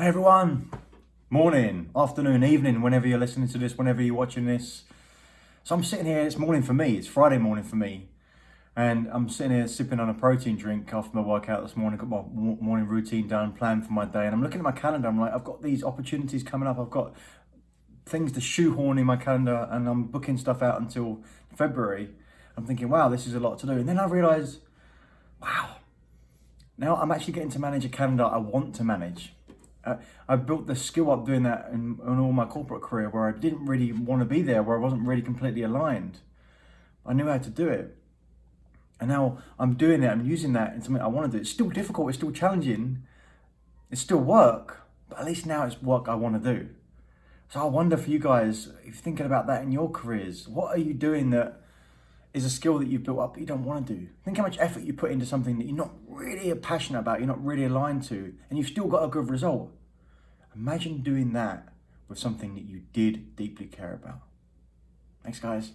Hey everyone, morning, afternoon, evening, whenever you're listening to this, whenever you're watching this. So I'm sitting here, it's morning for me, it's Friday morning for me. And I'm sitting here sipping on a protein drink after my workout this morning, got my morning routine done, planned for my day. And I'm looking at my calendar, I'm like, I've got these opportunities coming up, I've got things to shoehorn in my calendar and I'm booking stuff out until February. I'm thinking, wow, this is a lot to do. And then I realise, wow, now I'm actually getting to manage a calendar I want to manage uh, I built the skill up doing that in, in all my corporate career where I didn't really want to be there, where I wasn't really completely aligned. I knew how to do it. And now I'm doing it, I'm using that in something I want to do. It's still difficult, it's still challenging, it's still work, but at least now it's work I want to do. So I wonder for you guys, if you're thinking about that in your careers, what are you doing that is a skill that you've built up but you don't want to do? Think how much effort you put into something that you're not really passionate about, you're not really aligned to, and you've still got a good result. Imagine doing that with something that you did deeply care about. Thanks, guys.